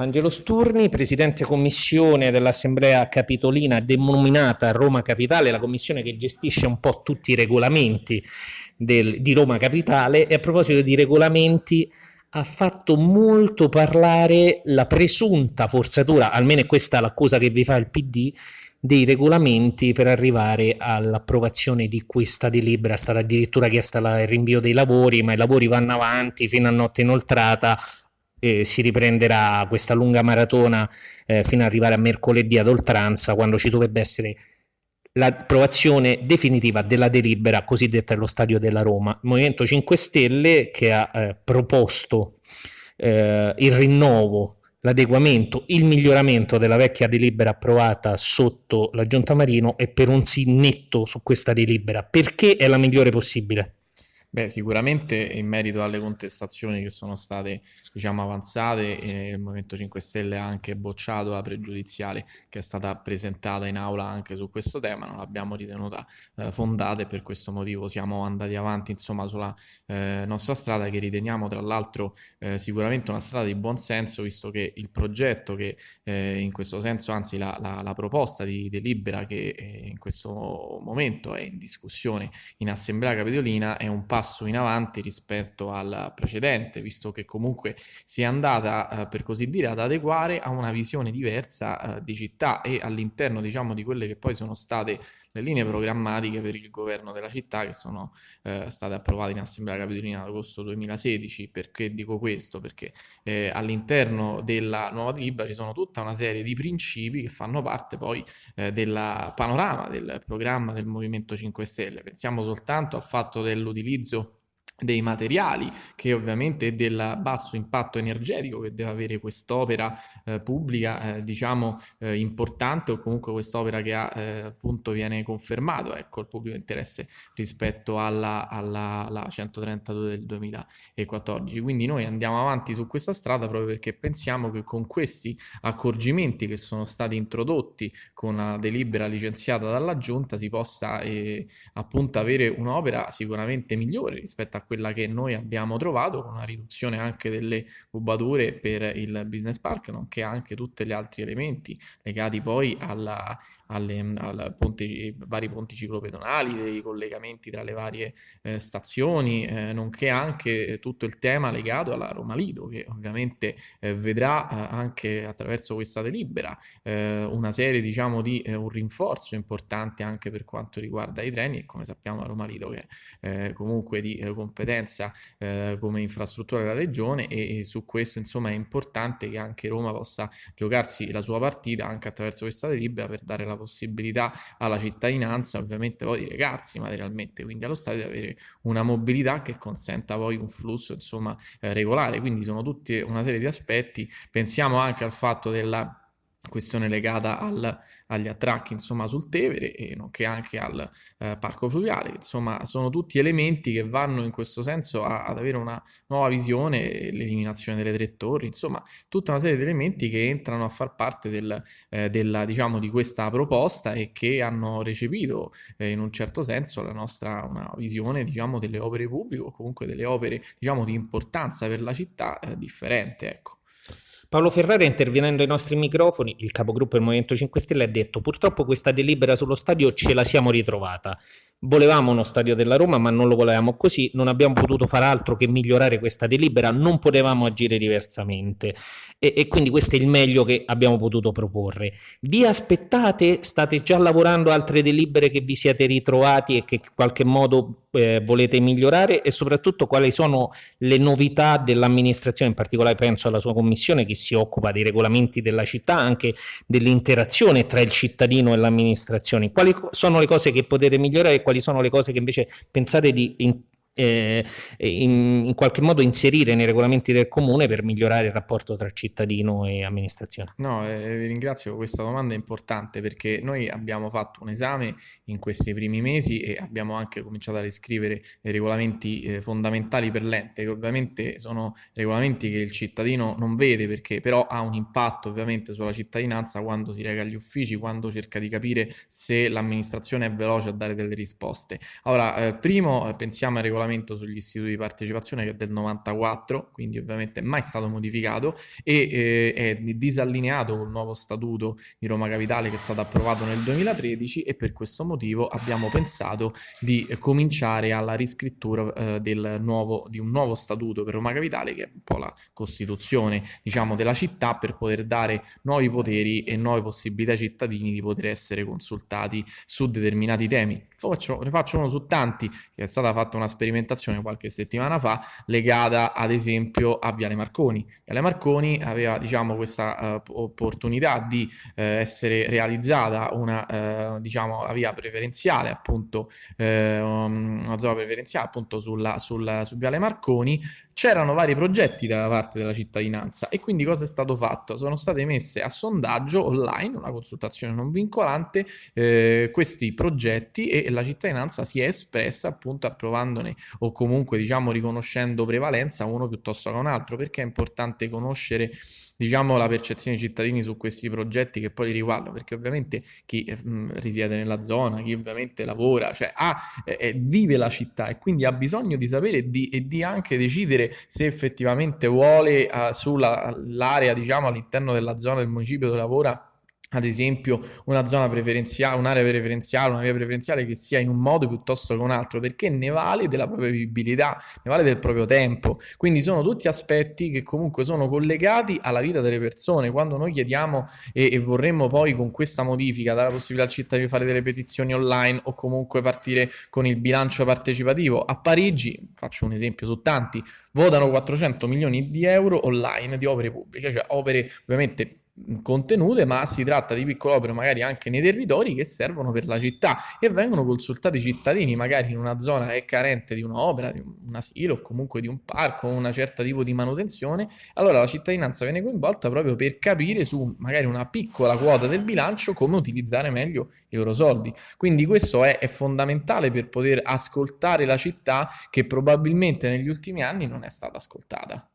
Angelo Sturni, Presidente Commissione dell'Assemblea Capitolina denominata Roma Capitale, la commissione che gestisce un po' tutti i regolamenti del, di Roma Capitale e a proposito di regolamenti ha fatto molto parlare la presunta forzatura, almeno è questa l'accusa che vi fa il PD, dei regolamenti per arrivare all'approvazione di questa delibera. È stata addirittura chiesta il rinvio dei lavori, ma i lavori vanno avanti fino a notte inoltrata. Eh, si riprenderà questa lunga maratona eh, fino ad arrivare a mercoledì ad oltranza, quando ci dovrebbe essere l'approvazione definitiva della delibera cosiddetta dello Stadio della Roma. Il Movimento 5 Stelle che ha eh, proposto eh, il rinnovo l'adeguamento, il miglioramento della vecchia delibera approvata sotto la Giunta Marino e per un sì netto su questa delibera, perché è la migliore possibile. Beh, sicuramente in merito alle contestazioni che sono state, diciamo, avanzate, eh, il Movimento 5 Stelle ha anche bocciato la pregiudiziale che è stata presentata in aula anche su questo tema, non l'abbiamo ritenuta eh, fondata e per questo motivo siamo andati avanti, insomma, sulla eh, nostra strada che riteniamo tra l'altro eh, sicuramente una strada di buon senso, visto che il progetto che eh, in questo senso, anzi la, la, la proposta di delibera che eh, in questo momento è in discussione in Assemblea Capitolina è un passo passo in avanti rispetto al precedente, visto che comunque si è andata, eh, per così dire, ad adeguare a una visione diversa eh, di città e all'interno, diciamo, di quelle che poi sono state le linee programmatiche per il governo della città che sono eh, state approvate in Assemblea Capitolina ad agosto 2016. Perché dico questo? Perché eh, all'interno della nuova delibera ci sono tutta una serie di principi che fanno parte poi eh, del panorama del programma del Movimento 5 Stelle. Pensiamo soltanto al fatto dell'utilizzo dei materiali, che ovviamente del basso impatto energetico che deve avere quest'opera eh, pubblica, eh, diciamo, eh, importante o comunque quest'opera che ha, eh, appunto viene confermato, ecco, il pubblico interesse rispetto alla, alla, alla 132 del 2014. Quindi noi andiamo avanti su questa strada proprio perché pensiamo che con questi accorgimenti che sono stati introdotti con la delibera licenziata dalla Giunta si possa eh, appunto avere un'opera sicuramente migliore rispetto a quella che noi abbiamo trovato, con una riduzione anche delle cubature per il business park, nonché anche tutti gli altri elementi legati poi alla, alle, al ponte, vari ponti ciclopedonali, dei collegamenti tra le varie eh, stazioni, eh, nonché anche tutto il tema legato alla Roma Lido, che ovviamente eh, vedrà eh, anche attraverso questa delibera eh, una serie diciamo di eh, un rinforzo importante anche per quanto riguarda i treni e come sappiamo la Roma Lido che è comunque di competenza competenza eh, come infrastruttura della regione e, e, su questo insomma è importante che anche Roma possa giocarsi la sua partita anche attraverso questa delibera per dare la possibilità alla cittadinanza ovviamente poi di recarsi materialmente quindi allo stadio di avere una mobilità che consenta poi un flusso insomma eh, regolare. Quindi sono tutte una serie di aspetti. Pensiamo anche al fatto della questione legata al, agli attracchi insomma sul Tevere e nonché anche al eh, parco fluviale. Insomma sono tutti elementi che vanno in questo senso a, ad avere una nuova visione l'eliminazione delle tre torri insomma tutta una serie di elementi che entrano a far parte del, eh, della, diciamo, di questa proposta e che hanno recepito eh, in un certo senso la nostra una visione diciamo delle opere pubbliche o comunque delle opere diciamo di importanza per la città eh, differente ecco Paolo Ferrara intervenendo ai nostri microfoni, il capogruppo del Movimento 5 Stelle ha detto purtroppo questa delibera sullo stadio ce la siamo ritrovata. Volevamo uno stadio della Roma ma non lo volevamo così, non abbiamo potuto fare altro che migliorare questa delibera, non potevamo agire diversamente e, e quindi questo è il meglio che abbiamo potuto proporre. Vi aspettate? State già lavorando altre delibere che vi siete ritrovati e che in qualche modo eh, volete migliorare e soprattutto quali sono le novità dell'amministrazione, in particolare penso alla sua commissione che si occupa dei regolamenti della città, anche dell'interazione tra il cittadino e l'amministrazione. Quali sono le cose che potete migliorare e quali sono le cose che invece pensate di in eh, in, in, qualche modo inserire nei regolamenti del comune per migliorare il rapporto tra cittadino e amministrazione? No, eh, vi ringrazio, questa domanda è importante perché noi abbiamo fatto un esame in questi primi mesi e abbiamo anche cominciato a riscrivere dei regolamenti eh, fondamentali per l'ente, che ovviamente sono regolamenti che il cittadino non vede perché però ha un impatto ovviamente sulla cittadinanza quando si reca agli uffici, quando cerca di capire se l'amministrazione è veloce a dare delle risposte. Allora, eh, primo eh, pensiamo ai regolamenti regolamento sugli istituti di partecipazione che è del 94, quindi ovviamente mai stato modificato e eh, è disallineato col nuovo statuto di Roma Capitale che è stato approvato nel 2013 e per questo motivo abbiamo pensato di cominciare alla riscrittura eh, del nuovo, di un nuovo statuto per Roma Capitale che è un po' la costituzione diciamo della città per poter dare nuovi poteri e nuove possibilità ai cittadini di poter essere consultati su determinati temi. Faccio, ne faccio uno su tanti, che è stata fatta una sperimentazione qualche settimana fa legata ad esempio a Viale Marconi. Viale Marconi aveva diciamo questa uh, opportunità di uh, essere realizzata una uh, diciamo la via preferenziale appunto una zona preferenziale appunto sulla, sulla, su Viale Marconi c'erano vari progetti da parte della cittadinanza e quindi cosa è stato fatto? Sono state messe a sondaggio online, una consultazione non vincolante, questi progetti e la cittadinanza si è espressa appunto approvandone o comunque diciamo riconoscendo prevalenza uno piuttosto che un altro perché è importante conoscere diciamo, la percezione dei cittadini su questi progetti che poi li riguardano, perché ovviamente chi eh, risiede nella zona, chi ovviamente lavora, cioè ha, eh, vive la città e quindi ha bisogno di sapere di, e di anche decidere se effettivamente vuole uh, sull'area, diciamo, all'interno della zona del municipio dove lavora ad esempio una zona preferenziale, un'area preferenziale, una via preferenziale che sia in un modo piuttosto che un altro, perché ne vale della propria vivibilità, ne vale del proprio tempo. Quindi sono tutti aspetti che comunque sono collegati alla vita delle persone. Quando noi chiediamo e, e vorremmo poi con questa modifica dare la possibilità al cittadino di fare delle petizioni online o comunque partire con il bilancio partecipativo, a Parigi, faccio un esempio su tanti, votano 400 milioni di euro online di opere pubbliche, cioè opere ovviamente contenute, ma si tratta di piccole opere magari anche nei territori che servono per la città e vengono consultati i cittadini magari in una zona è carente di un'opera, di un asilo o comunque di un parco, una certa tipo di manutenzione, allora la cittadinanza viene coinvolta proprio per capire su magari una piccola quota del bilancio come utilizzare meglio i loro soldi. Quindi questo è, è fondamentale per poter ascoltare la città che probabilmente negli ultimi anni non è stata ascoltata.